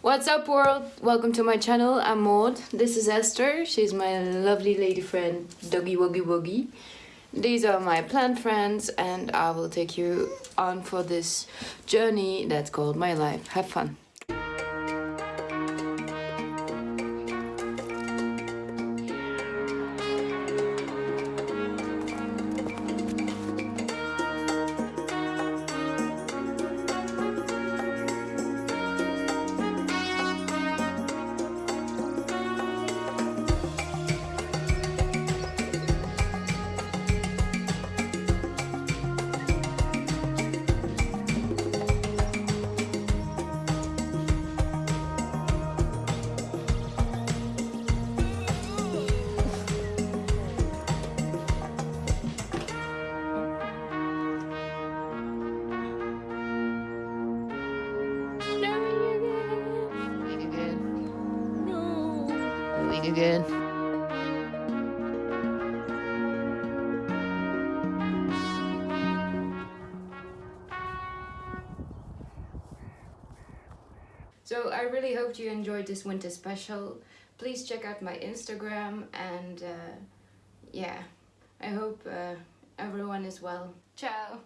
What's up world? Welcome to my channel, I'm Maud. This is Esther, she's my lovely lady friend, Doggy Woggy Woggy. These are my plant friends and I will take you on for this journey that's called my life. Have fun! Again. So I really hope you enjoyed this winter special. Please check out my Instagram and uh, yeah, I hope uh, everyone is well. Ciao!